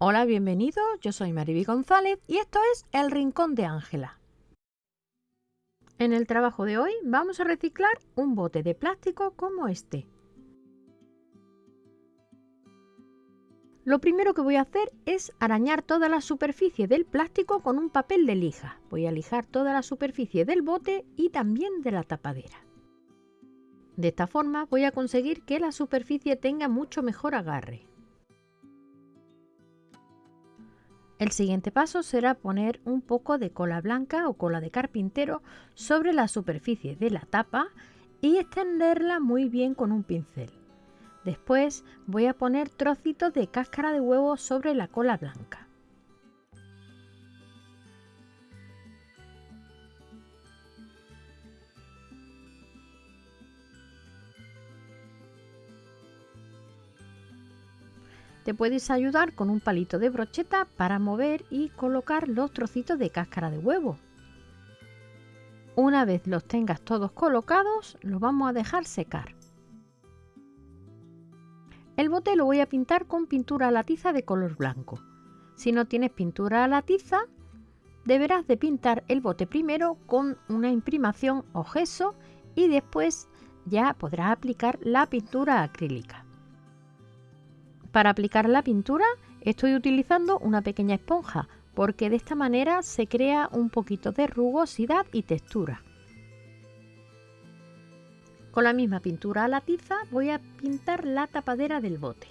Hola, bienvenidos, yo soy Mariby González y esto es El Rincón de Ángela. En el trabajo de hoy vamos a reciclar un bote de plástico como este. Lo primero que voy a hacer es arañar toda la superficie del plástico con un papel de lija. Voy a lijar toda la superficie del bote y también de la tapadera. De esta forma voy a conseguir que la superficie tenga mucho mejor agarre. El siguiente paso será poner un poco de cola blanca o cola de carpintero sobre la superficie de la tapa y extenderla muy bien con un pincel. Después voy a poner trocitos de cáscara de huevo sobre la cola blanca. Te puedes ayudar con un palito de brocheta para mover y colocar los trocitos de cáscara de huevo. Una vez los tengas todos colocados, los vamos a dejar secar. El bote lo voy a pintar con pintura a la tiza de color blanco. Si no tienes pintura a la tiza, deberás de pintar el bote primero con una imprimación o gesso y después ya podrás aplicar la pintura acrílica. Para aplicar la pintura estoy utilizando una pequeña esponja porque de esta manera se crea un poquito de rugosidad y textura. Con la misma pintura a la tiza voy a pintar la tapadera del bote.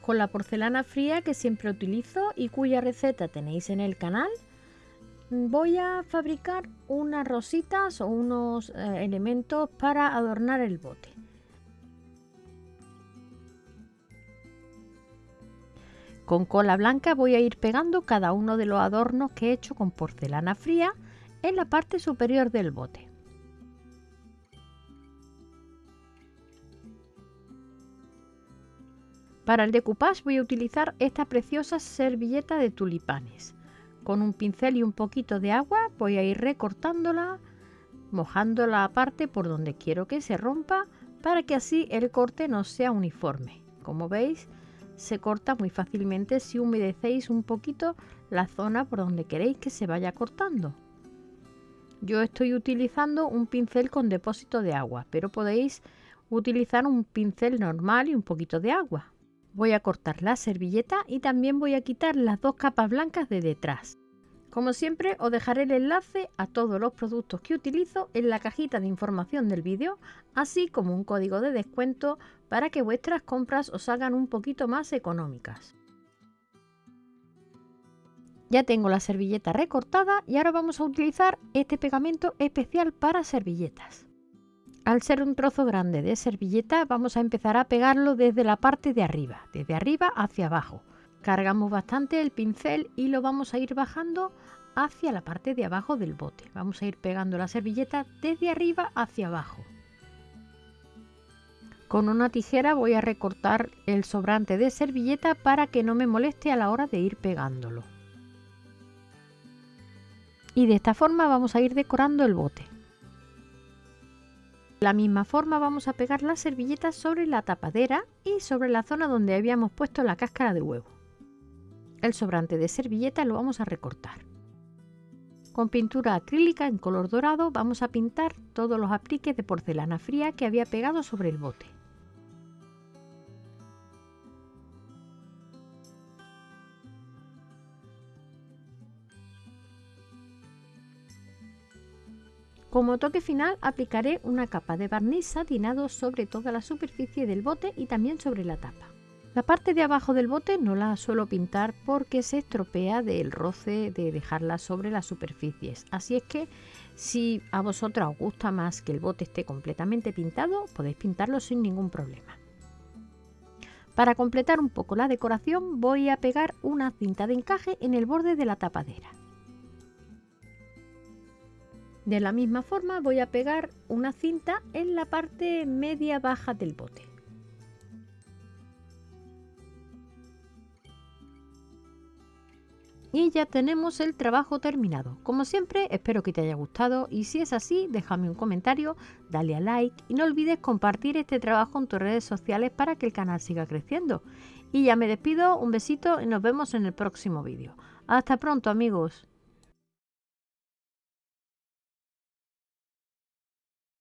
Con la porcelana fría que siempre utilizo y cuya receta tenéis en el canal, voy a fabricar unas rositas o unos eh, elementos para adornar el bote. Con cola blanca voy a ir pegando cada uno de los adornos que he hecho con porcelana fría en la parte superior del bote. Para el decoupage voy a utilizar esta preciosa servilleta de tulipanes. Con un pincel y un poquito de agua voy a ir recortándola, mojando la parte por donde quiero que se rompa para que así el corte no sea uniforme. Como veis, se corta muy fácilmente si humedecéis un poquito la zona por donde queréis que se vaya cortando. Yo estoy utilizando un pincel con depósito de agua, pero podéis utilizar un pincel normal y un poquito de agua. Voy a cortar la servilleta y también voy a quitar las dos capas blancas de detrás. Como siempre os dejaré el enlace a todos los productos que utilizo en la cajita de información del vídeo, así como un código de descuento para que vuestras compras os hagan un poquito más económicas. Ya tengo la servilleta recortada y ahora vamos a utilizar este pegamento especial para servilletas. Al ser un trozo grande de servilleta vamos a empezar a pegarlo desde la parte de arriba, desde arriba hacia abajo. Cargamos bastante el pincel y lo vamos a ir bajando hacia la parte de abajo del bote. Vamos a ir pegando la servilleta desde arriba hacia abajo. Con una tijera voy a recortar el sobrante de servilleta para que no me moleste a la hora de ir pegándolo. Y de esta forma vamos a ir decorando el bote. De la misma forma vamos a pegar las servilletas sobre la tapadera y sobre la zona donde habíamos puesto la cáscara de huevo. El sobrante de servilleta lo vamos a recortar. Con pintura acrílica en color dorado vamos a pintar todos los apliques de porcelana fría que había pegado sobre el bote. Como toque final aplicaré una capa de barniz satinado sobre toda la superficie del bote y también sobre la tapa. La parte de abajo del bote no la suelo pintar porque se estropea del roce de dejarla sobre las superficies. Así es que si a vosotras os gusta más que el bote esté completamente pintado, podéis pintarlo sin ningún problema. Para completar un poco la decoración voy a pegar una cinta de encaje en el borde de la tapadera. De la misma forma voy a pegar una cinta en la parte media baja del bote. Y ya tenemos el trabajo terminado. Como siempre, espero que te haya gustado y si es así, déjame un comentario, dale a like y no olvides compartir este trabajo en tus redes sociales para que el canal siga creciendo. Y ya me despido, un besito y nos vemos en el próximo vídeo. Hasta pronto amigos.